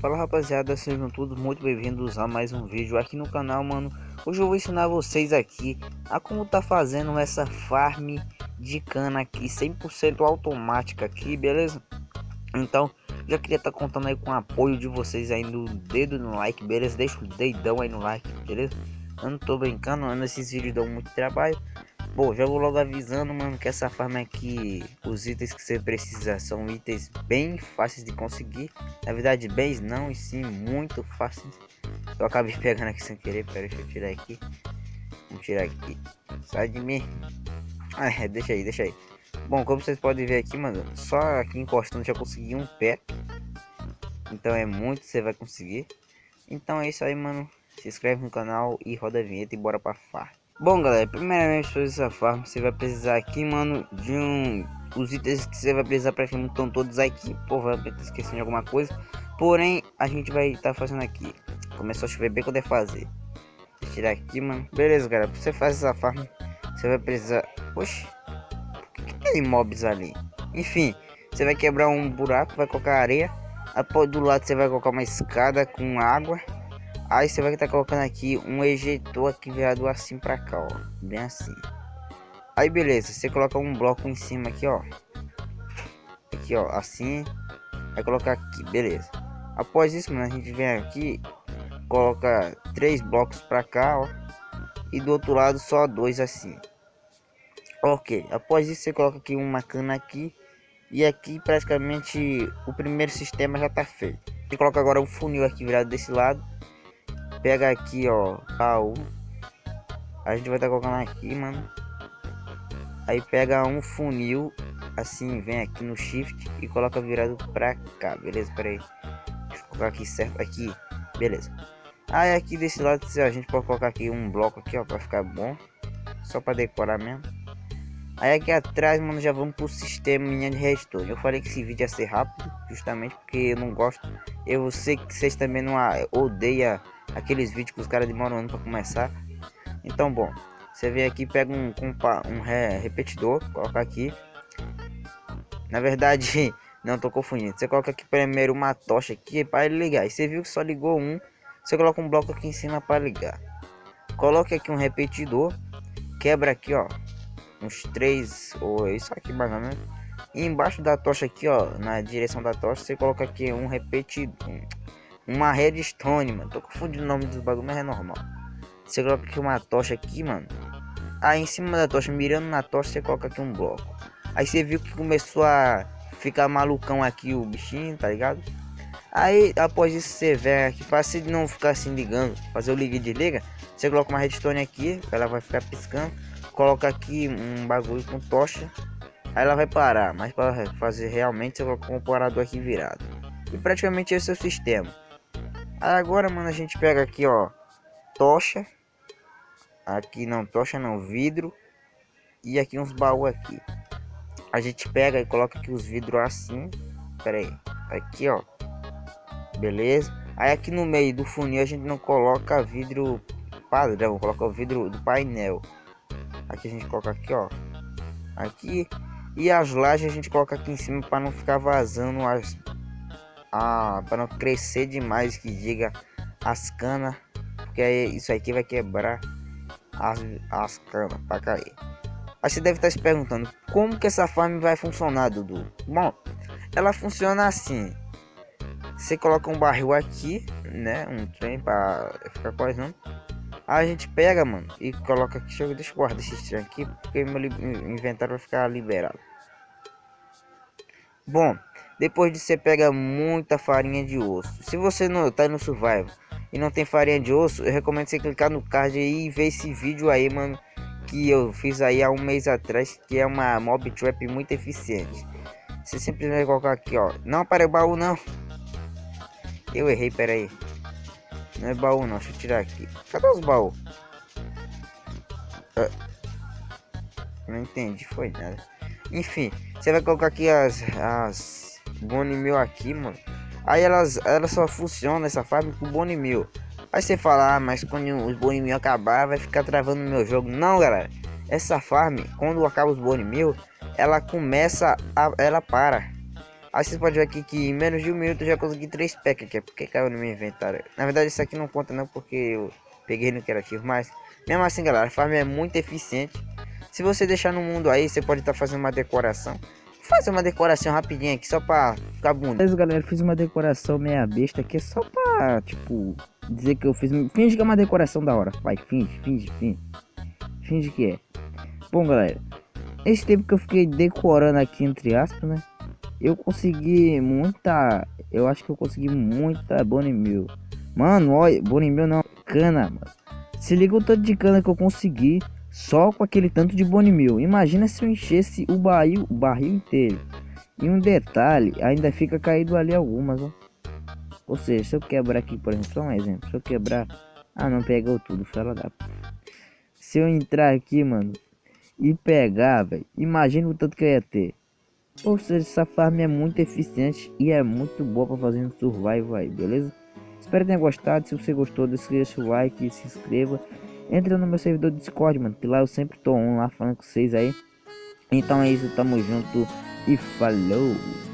Fala rapaziada, sejam todos muito bem-vindos a mais um vídeo aqui no canal, mano. Hoje eu vou ensinar vocês aqui a como tá fazendo essa farm de cana aqui, 100% automática aqui, beleza? Então, já queria estar tá contando aí com o apoio de vocês aí no dedo no like, beleza? Deixa o dedão aí no like, beleza? Eu não tô brincando, mano, esses vídeos dão muito trabalho. Bom, já vou logo avisando, mano, que essa farm aqui, os itens que você precisa são itens bem fáceis de conseguir. Na verdade, bens não, e sim muito fáceis. Eu acabei pegando aqui sem querer, pera, deixa eu tirar aqui. Vamos tirar aqui. Sai de mim. Ah, é, deixa aí, deixa aí. Bom, como vocês podem ver aqui, mano, só aqui encostando já consegui um pé. Então é muito, você vai conseguir. Então é isso aí, mano. Se inscreve no canal e roda a vinheta e bora pra farm. Bom, galera, primeiramente fazer essa farm, você vai precisar aqui, mano, de um... Os itens que você vai precisar praticamente estão todos aqui. Provavelmente esquecendo de alguma coisa. Porém, a gente vai estar tá fazendo aqui. Começou a chover bem quando é fazer. Tirar aqui, mano. Beleza, galera, pra você fazer essa farm, você vai precisar... Oxi, por que, que tem mobs ali? Enfim, você vai quebrar um buraco, vai colocar areia. Após do lado você vai colocar uma escada com água Aí você vai estar tá colocando aqui um ejetor aqui virado assim para cá, ó. Bem assim. Aí beleza, você coloca um bloco em cima aqui, ó. Aqui, ó, assim. Vai colocar aqui, beleza. Após isso, mano, a gente vem aqui, coloca três blocos para cá, ó. E do outro lado só dois assim. Ok, após isso você coloca aqui uma cana aqui. E aqui praticamente o primeiro sistema já tá feito. Você coloca agora um funil aqui virado desse lado pega aqui, ó, baú. A gente vai estar tá colocando aqui, mano. Aí pega um funil, assim, vem aqui no shift e coloca virado pra cá, beleza? Pera aí. Deixa eu colocar aqui certo, aqui, beleza. Aí aqui desse lado a gente pode colocar aqui um bloco aqui, ó, pra ficar bom. Só pra decorar mesmo. Aí aqui atrás, mano, já vamos pro sistema de redstone. Eu falei que esse vídeo ia ser rápido, justamente porque eu não gosto. Eu sei que vocês também não odeiam aqueles vídeos que os caras demoram um ano para começar. Então, bom, você vem aqui, pega um, um, um repetidor, coloca aqui. Na verdade, não tô confundindo. Você coloca aqui primeiro uma tocha aqui para ligar. E você viu que só ligou um. Você coloca um bloco aqui em cima para ligar. Coloque aqui um repetidor. Quebra aqui, ó. Uns três ou isso aqui mais ou menos. E embaixo da tocha aqui, ó, na direção da tocha, você coloca aqui um repetidor uma redstone, mano. Tô confundindo o nome dos bagulho, mas é normal. Você coloca aqui uma tocha aqui, mano. Aí em cima da tocha, mirando na tocha, você coloca aqui um bloco. Aí você viu que começou a ficar malucão aqui o bichinho, tá ligado? Aí após isso você vem aqui, fácil de não ficar assim ligando, fazer o liga e desliga. Você coloca uma redstone aqui, ela vai ficar piscando. Coloca aqui um bagulho com tocha. Aí ela vai parar, mas para fazer realmente você coloca um comparador aqui virado. E praticamente esse é o sistema. Agora, mano, a gente pega aqui, ó, tocha. Aqui não, tocha não, vidro. E aqui uns baús aqui. A gente pega e coloca aqui os vidros assim. Pera aí. Aqui, ó. Beleza. Aí aqui no meio do funil a gente não coloca vidro padrão. Coloca o vidro do painel. Aqui a gente coloca aqui, ó. Aqui. E as lajes a gente coloca aqui em cima para não ficar vazando as ah, para não crescer demais que diga as canas, porque isso aqui vai quebrar as, as canas para cair. Aí você deve estar se perguntando como que essa farm vai funcionar, Dudu? Bom, ela funciona assim. Você coloca um barril aqui, né? Um trem para ficar coisando. A gente pega, mano, e coloca aqui. Deixa eu, deixa eu guardar esse trem aqui, porque meu inventário vai ficar liberado. Bom, depois de você pega muita farinha de osso. Se você não tá no survival e não tem farinha de osso, eu recomendo você clicar no card aí e ver esse vídeo aí, mano, que eu fiz aí há um mês atrás, que é uma mob trap muito eficiente. Você simplesmente colocar aqui, ó. Não para o baú não. Eu errei, pera aí. Não é baú não, deixa eu tirar aqui. Cadê os baús? Ah, não entendi, foi nada. Enfim, você vai colocar aqui as, as Mil aqui, mano. Aí elas, elas só funcionam essa farm com Bone Mil. Aí você fala, ah, mas quando os Bone Mil acabar, vai ficar travando meu jogo. Não, galera. Essa farm, quando acaba os Bone Mil, ela começa a... Ela para. Aí vocês podem ver aqui que em menos de um minuto eu já consegui três packs aqui, é porque caiu no meu inventário. Na verdade isso aqui não conta não, porque eu peguei no criativo, mas mesmo assim galera, a farm é muito eficiente. Se você deixar no mundo aí, você pode estar tá fazendo uma decoração. Vou fazer uma decoração rapidinho aqui, só pra ficar bonito. Beleza galera, fiz uma decoração meia besta aqui, só pra, tipo, dizer que eu fiz... Finge que é uma decoração da hora, vai, finge, finge, finge. Finge que é. Bom galera, esse tempo que eu fiquei decorando aqui, entre aspas, né? Eu consegui muita... Eu acho que eu consegui muita Bonnie Mill. Mano, olha, Bonnie Mill não, cana, mano. Se liga o tanto de cana que eu consegui só com aquele tanto de Bonnie Mill. Imagina se eu enchesse o barril, o barril inteiro. E um detalhe, ainda fica caído ali algumas, ó. Ou seja, se eu quebrar aqui, por exemplo, só um exemplo. Se eu quebrar... Ah, não pegou tudo, fala da... Se eu entrar aqui, mano, e pegar, velho. Imagina o tanto que eu ia ter. Ou seja, essa farm é muito eficiente e é muito boa para fazer um survival aí, beleza? Espero que tenha gostado. Se você gostou, deixa o like se inscreva. Entra no meu servidor Discord, mano, que lá eu sempre tô lá falando com vocês aí. Então é isso, tamo junto e falou!